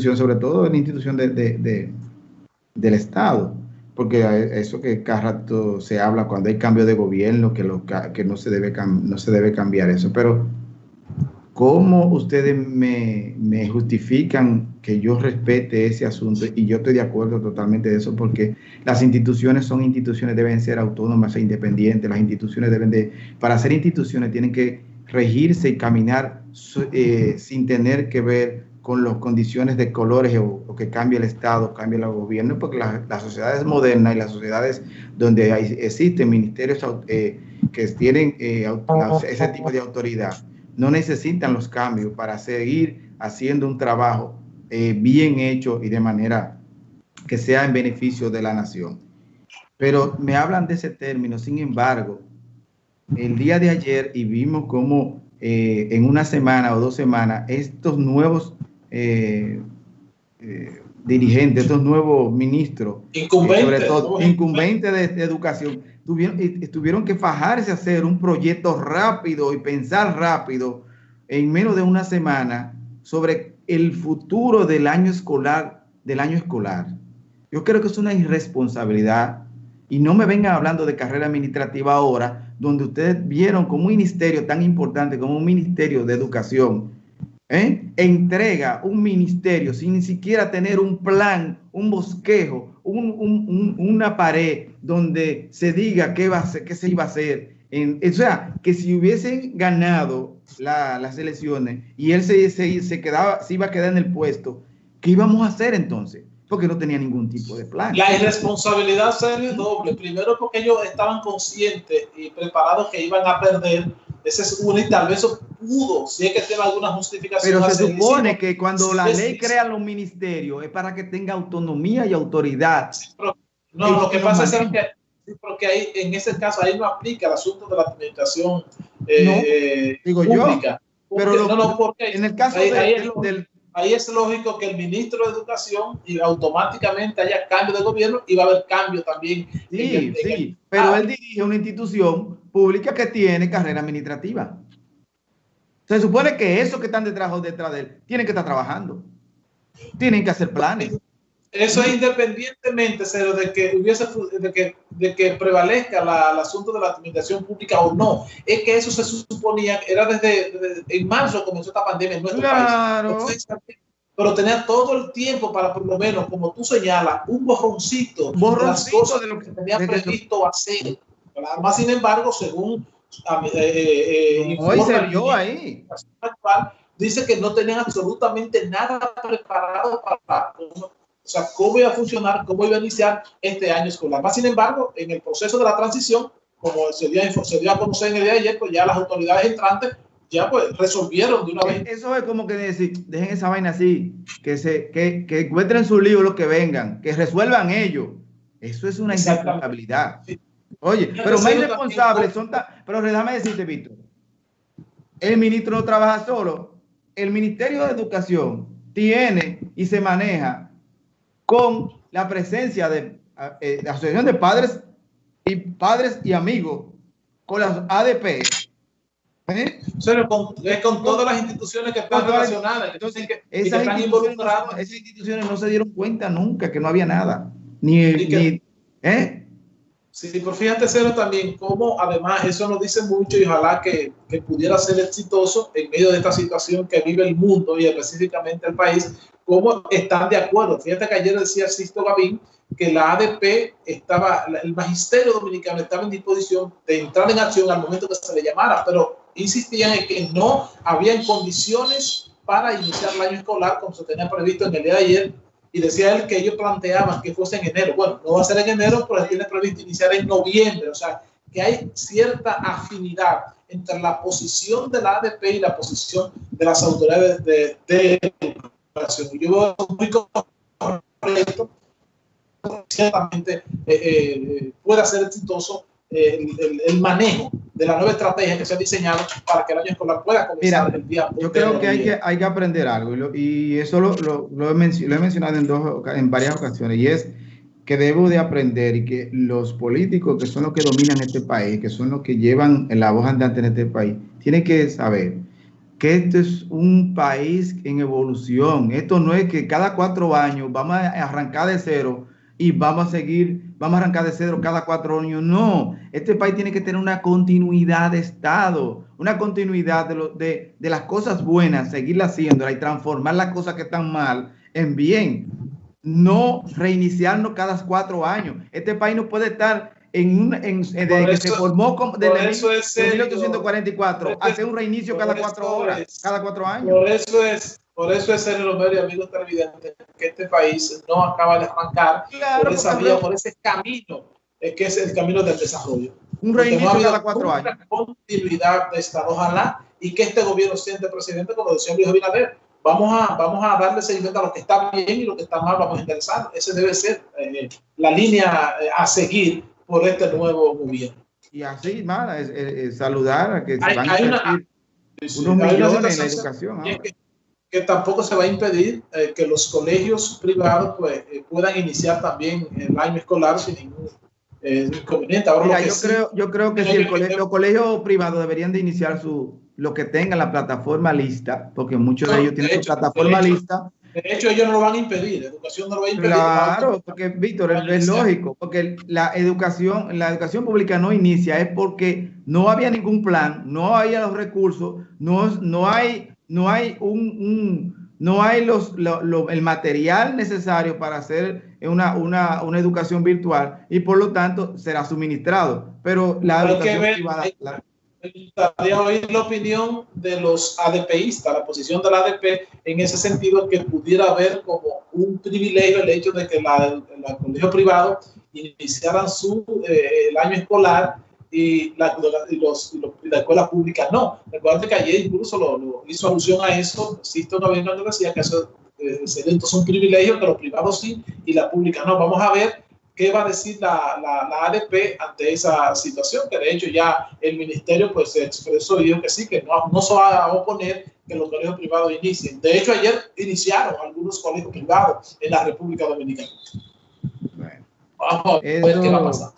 sobre todo en institución de, del Estado, porque eso que cada rato se habla cuando hay cambio de gobierno, que, no, se debe, no se debe cambiar eso, pero ¿cómo ustedes me, me, justifican que yo respete ese asunto? Y yo estoy de acuerdo totalmente de eso, porque las instituciones son instituciones, deben ser autónomas e independientes, las instituciones deben de, para ser instituciones tienen que regirse y caminar eh, sin tener que ver con las condiciones de colores o, que cambie el Estado, cambie el gobierno, porque las sociedades modernas y las sociedades donde existen ministerios eh, que tienen eh, ese tipo de autoridad, no necesitan los cambios para seguir haciendo un trabajo eh, bien hecho y de manera que sea en beneficio de la nación. Pero me hablan de ese término, sin embargo, el día de ayer y vimos cómo en una semana o dos semanas estos nuevos eh, eh, dirigentes, estos nuevos ministros, eh, sobre todo incumbentes de, educación, tuvieron, tuvieron que fajarse a hacer un proyecto rápido y pensar rápido en menos de una semana sobre el futuro del año escolar, del año escolar. Yo creo que es una irresponsabilidad y no me vengan hablando de carrera administrativa ahora, donde ustedes vieron como un ministerio tan importante como un ministerio de educación ¿eh? Entrega un ministerio sin ni siquiera tener un plan, un bosquejo, una pared donde se diga qué, va a qué se iba a hacer. o sea, que si hubiesen ganado las elecciones y él se, se, quedaba, se iba a quedar en el puesto, ¿qué íbamos a hacer entonces? Porque no tenía ningún tipo de plan. La irresponsabilidad sería doble. Primero porque ellos estaban conscientes y preparados que iban a perder ese es una y tal vez eso pudo, si es que tiene alguna justificación. Pero se supone que cuando la ley crea los ministerios es para que tenga autonomía y autoridad. no, lo que pasa es que porque ahí, en ese caso ahí no aplica el asunto de la administración eh, digo pública. Yo, pero no, no, porque en el caso del, ahí es lógico que el ministro de Educación y automáticamente haya cambio de gobierno y va a haber cambio también. Sí, sí, pero él dirige una institución pública que tiene carrera administrativa. Se supone que esos que están detrás o detrás de él tienen que estar trabajando. Tienen que hacer planes. Eso es independientemente de que hubiese de que, de que prevalezca el asunto de la administración pública o no. Es que eso se suponía, era desde, en marzo comenzó esta pandemia en nuestro claro. país. pero tenía todo el tiempo para por lo menos, como tú señalas, un borroncito, de las cosas de lo que tenía previsto hacer. Más sin embargo, según eh, eh, Hoy se vio ahí. dice que no tenían absolutamente nada preparado para o sea, cómo iba a funcionar, cómo iba a iniciar este año escolar. Más sin embargo, en el proceso de la transición, como se dio, se dio a conocer en el día de ayer, pues ya las autoridades entrantes ya pues resolvieron de una vez. Eso es como que decir, dejen esa vaina así, que se que, que encuentren su libro los que vengan, que resuelvan ellos. Eso es una irresponsabilidad. Oye, pero más irresponsables son tan... Pero déjame decirte, Víctor, el ministro no trabaja solo. El Ministerio de Educación tiene y se maneja con la presencia de eh, la Asociación de Padres y Padres y Amigos, con las ADP. ¿eh? con, es con todas las instituciones que están relacionadas. Entonces, que, esas, instituciones no, esas, instituciones no, se dieron cuenta nunca que no había nada. Ni, ni ¿eh? Sí, pero fíjate, Cero, también cómo además eso nos dice mucho y ojalá que, que, pudiera ser exitoso en medio de esta situación que vive el mundo y específicamente el país, cómo están de acuerdo. Fíjate que ayer decía Sisto Gavín que la ADP estaba, el magisterio dominicano estaba en disposición de entrar en acción al momento que se le llamara, pero insistían en que no habían condiciones para iniciar el año escolar como se tenía previsto en el día de ayer y decía él que ellos planteaban que fuese en enero. Bueno, no va a ser en enero, pero tiene previsto iniciar en noviembre. O sea, que hay cierta afinidad entre la posición de la ADP y la posición de las autoridades de, de educación. Yo veo muy correcto, ciertamente eh, eh, pueda ser exitoso el, manejo de la nueva estrategia que se ha diseñado para que el año escolar pueda comenzar el día. Yo creo que hay, que hay que aprender algo y, eso lo, lo, lo, he mencionado en, dos, en varias ocasiones y es que debo de aprender y que los políticos que son los que dominan este país, que son los que llevan la voz andante en este país, tienen que saber que esto es un país en evolución. Esto no es que cada cuatro años vamos a arrancar de cero y vamos a seguir, vamos a arrancar de cero cada cuatro años. No, este país tiene que tener una continuidad de Estado, una continuidad de, lo, de, de las cosas buenas, seguirlas haciéndolas y transformar las cosas que están mal en bien. No reiniciarnos cada cuatro años. Este país no puede estar en, un, en, desde que se formó como, desde eso es de 1844, hacer un reinicio cada cuatro horas, es, cada cuatro años. Por eso es, por eso es, Sergio Romero y amigos televidentes, que este país no acaba de arrancar claro, por esa vía, por ese camino, que es el camino del desarrollo. Un reinicio no cada cuatro años. continuidad de Estado, ojalá, y que este gobierno siente presidente, como decía Luis Abinader, vamos a, vamos a darle seguimiento a lo que está bien y lo que está mal, vamos a interesar. Ese debe ser eh, la línea eh, a seguir por este nuevo gobierno. Y así, es, es, saludar a que se hay, van a una, unos millones en la educación. Que, que, tampoco se va a impedir eh, que los colegios privados pues, eh, puedan iniciar también el año escolar sin ningún eh, inconveniente. Ahora, Mira, yo, sí, creo, yo creo que si el colegio, los colegios privados deberían de iniciar su, lo que tengan la plataforma lista, porque muchos de ellos tienen su plataforma de hecho, lista de hecho, ellos no lo van a impedir, la educación no lo va a impedir. Claro, porque Víctor, es, es, lógico, porque la educación, la educación pública no inicia, es porque no había ningún plan, no había los recursos, no, no hay, no hay un, un no hay los, lo, lo, el material necesario para hacer una, una, una, educación virtual y por lo tanto será suministrado. Pero la hay educación ver, privada, la, me gustaría oír la opinión de los ADPistas, la posición del ADP en ese sentido, que pudiera haber como un privilegio el hecho de que la, la colegio privado iniciaran su, eh, el año escolar y la, y los, y los, la escuela pública no. Recuerda que ayer incluso lo, lo, hizo alusión a eso, existe una vez cuando decía que eso eh, entonces un privilegio que los privados sí y la pública no. Vamos a ver qué va a decir la, la, la, ADP ante esa situación, que de hecho ya el ministerio pues se expresó y dijo que sí, que no, no se va a oponer que los colegios privados inicien. De hecho, ayer iniciaron algunos colegios privados en la República Dominicana. Bueno, Vamos a ver qué va a pasar.